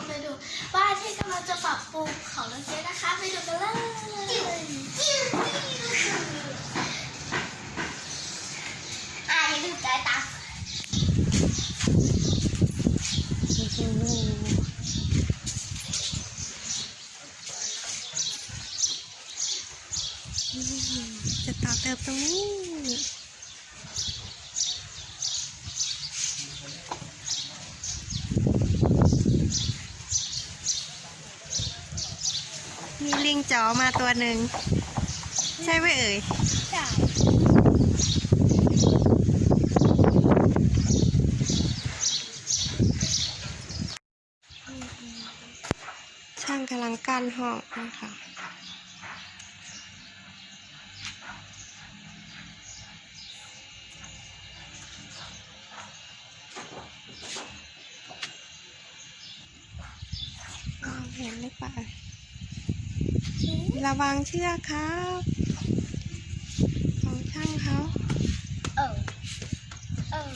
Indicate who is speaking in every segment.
Speaker 1: คนไปดูบ้านที่กำลังจะปรับปรุงของน้องเจ๊นะคะ ไปดูกันเลยอะอย่าลืมจ่ายตังค์
Speaker 2: จะต่อเติมตรงนี้ มีลิงจ๋อมาตัวหนึ่ง ใช่ไหมเอ่ยช่างกำลังกั้นห้องนะคะมองเห็นหรือเปล่า ระวังเชือกครับของช่างเขา
Speaker 1: เออเออ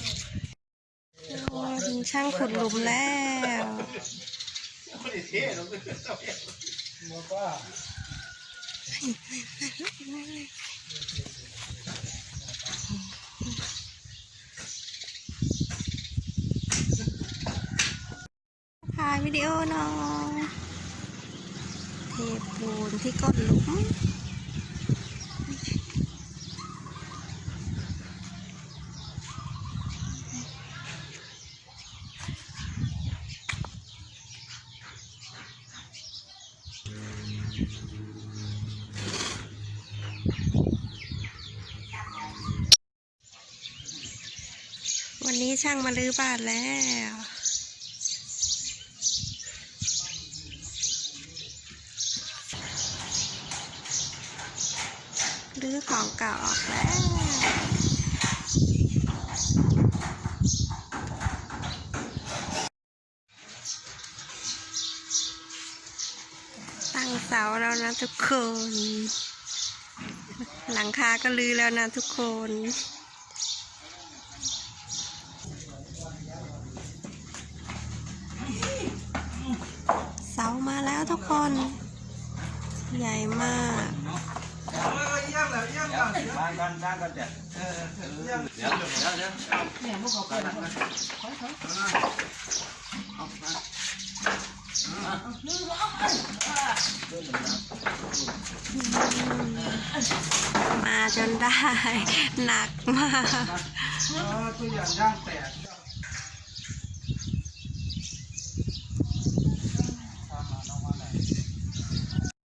Speaker 2: โอ้ถึงช่างขุดหลุมแล้วถ่ายวิดีโอหน่อย เทปูนที่ก้นหลุมวันนี้ช่างมาลื้อบ้านแล้ว รื้อของเก่าออกแล้ว ตั้งเสาแล้วนะทุกคน หลังคาก็ลือแล้วนะทุกคนเสามาแล้วทุกคน ใหญ่มาก
Speaker 3: บ้านบ้านบ้านก็เดี๋ยวเดี๋ยวเดี๋ยวเดี๋ยว
Speaker 2: มาจนได้ หนักมาก
Speaker 3: ตัวอย่างย่างแตก